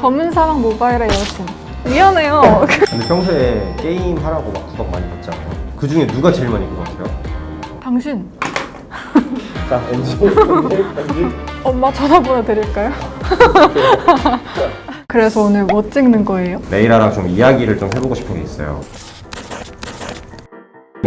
검은 사막 모바일의 여신 미안해요 근데 평소에 게임 하라고 막 구독 많이 받잖아요. 그 중에 누가 제일 많이 구독해요? 당신 자, NG. 엄마 전화번호 드릴까요? 그래서 오늘 뭐 찍는 거예요? 레이라랑 좀 이야기를 좀 해보고 싶은 게 있어요.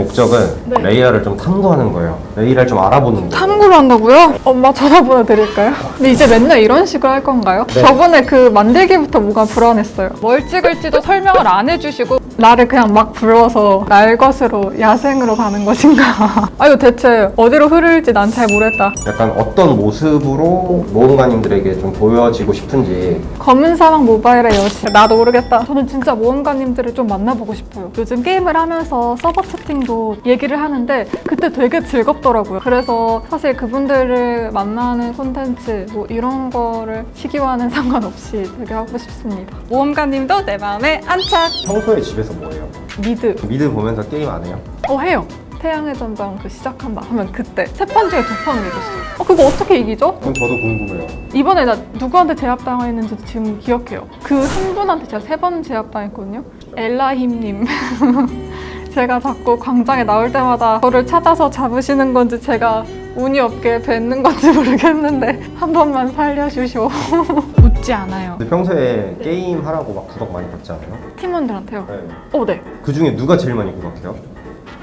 목적은 네. 레이라를 좀 탐구하는 거예요. 레이라를 좀 알아보는 거예요. 탐구를 한다고요? 엄마 전화번호 드릴까요? 근데 이제 맨날 이런 식으로 할 건가요? 네. 저번에 그 만들기부터 뭐가 불안했어요. 뭘 찍을지도 설명을 안 해주시고 나를 그냥 막 불러서 날 것으로 야생으로 가는 것인가? 아 이거 대체 어디로 흐를지 난 잘 모르겠다. 약간 어떤 모습으로 모험가님들에게 좀 보여지고 싶은지 검은 사막 모바일의 여신 나도 모르겠다 저는 진짜 모험가님들을 좀 만나보고 싶어요 요즘 게임을 하면서 서버 채팅도 얘기를 하는데 그때 되게 즐겁더라고요 그래서 사실 그분들을 만나는 콘텐츠 뭐 이런 거를 시기와는 상관없이 되게 하고 싶습니다 모험가님도 내 마음에 안착 평소에 집에서 뭐 해요? 미드 미드 보면서 게임 안 해요? 어 해요 태양의 전장 그 시작한다 하면 그때 세 판 중에 두 판을 이겼어요 어 그거 어떻게 이기죠? 그럼 저도 궁금해요. 이번에 나 누구한테 제압당했는지도 지금 기억해요. 그 한 분한테 제가 세 번 제압당했거든요. 엘라힘님. 제가 자꾸 광장에 나올 때마다 저를 찾아서 잡으시는 건지 제가 운이 없게 뵙는 건지 모르겠는데 한 번만 살려주시오. 웃지 않아요. 근데 평소에 게임 하라고 막 구독 많이 받잖아요. 팀원들한테요. 네. 어, 네. 그 중에 누가 제일 많이 구독해요?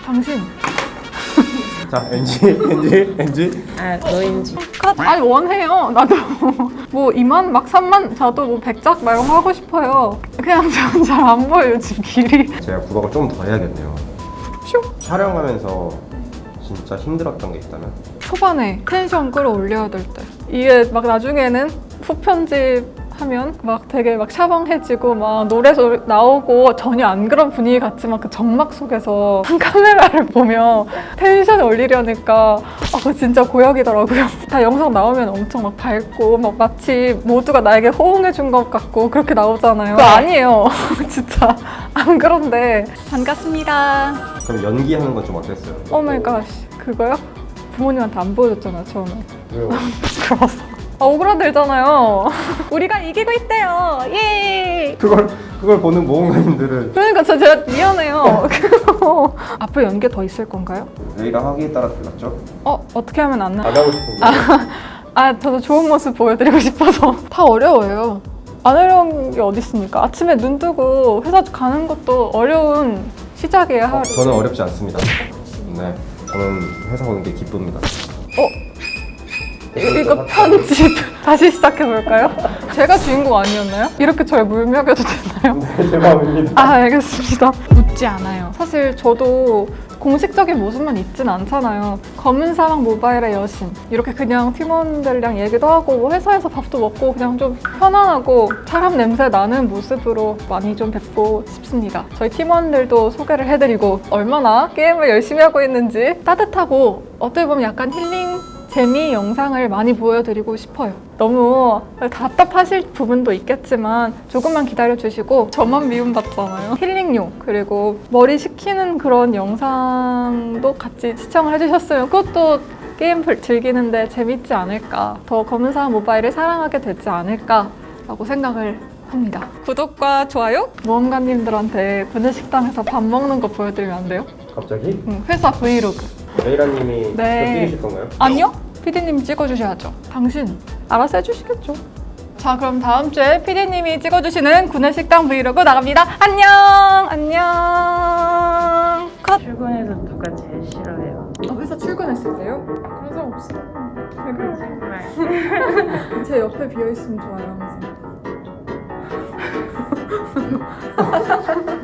당신. 자, NG, NG, NG. 아 너인지 컷. 아니 원해요. 나도 뭐 2만 막 3만 저도 뭐 100작 말고 하고 싶어요. 그냥 저는 잘 안 보여요 지금 길이. 제가 구독을 좀 더 해야겠네요. 슉. 촬영하면서 진짜 힘들었던 게 있다면? 초반에 텐션 끌어올려야 될 때. 이게 막 나중에는 후편집 하면 막 되게 막 샤방해지고 막 노래도 나오고 전혀 안 그런 분위기 같지만 그 정막 속에서 카메라를 보면 텐션 올리려니까 아, 진짜 고역이더라고요. 다 영상 나오면 엄청 막 밝고 막 마치 모두가 나에게 호응해 준 것 같고 그렇게 나오잖아요. 그거 아니에요. 진짜 안 그런데 반갑습니다. 그럼 연기하는 건 좀 어땠어요? Oh my god 그거요? 부모님한테 안 보여줬잖아요 처음에 왜요? 부끄러워서 아 오그라들잖아요 우리가 이기고 있대요 예 그걸 그걸 보는 모험가님들은 그러니까 저 제가 미안해요 앞으로 연기 더 있을 건가요? 레이라 하기에 따라 달랐죠? 어 어떻게 하면 안 하나? 안 하고 싶은 거. 아 저도 좋은 모습 보여드리고 싶어서 다 어려워요 안 어려운 게 어디 있습니까? 아침에 눈 뜨고 회사 가는 것도 어려운 시작이에요 어, 저는 어렵지 않습니다. 네, 저는 회사 오는 게 기쁩니다. 이- 이거 편집 다시 시작해볼까요? 제가 주인공 아니었나요? 이렇게 저를 물먹여도 되나요? 제 마음입니다. 아 알겠습니다 웃지 않아요 사실 저도 공식적인 모습만 있진 않잖아요 검은 사막 모바일의 여신 이렇게 그냥 팀원들이랑 얘기도 하고 뭐 회사에서 밥도 먹고 그냥 좀 편안하고 사람 냄새 나는 모습으로 많이 좀 뵙고 싶습니다 저희 팀원들도 소개를 해드리고 얼마나 게임을 열심히 하고 있는지 따뜻하고 어떻게 보면 약간 힐링 재미 영상을 많이 보여드리고 싶어요. 너무 답답하실 부분도 있겠지만 조금만 기다려주시고 저만 미움받잖아요. 힐링용 그리고 머리 식히는 그런 영상도 같이 시청을 해주셨으면 그것도 게임 불- 즐기는데 재밌지 않을까 더 검은 사람 모바일을 사랑하게 되지 않을까 라고 생각을 합니다. 구독과 좋아요? 모험가님들한테 구내식당에서 밥 먹는 거 보여드리면 안 돼요? 갑자기 응, 회사 브이로그. 레이라님이 네. 네. 찍으실 건가요? 아니요? PD님 찍어주셔야죠. 당신 알아서 해주시겠죠. 자 그럼 다음 주에 PD님이 찍어주시는 구내식당 브이로그 나갑니다. 안녕! 안녕! 컷! 출근해서 누가 제일 싫어해요? 아, 회사 출근했을 때요? 그런 사람 없어요. 정말 제 옆에 비어있으면 좋아요 항상.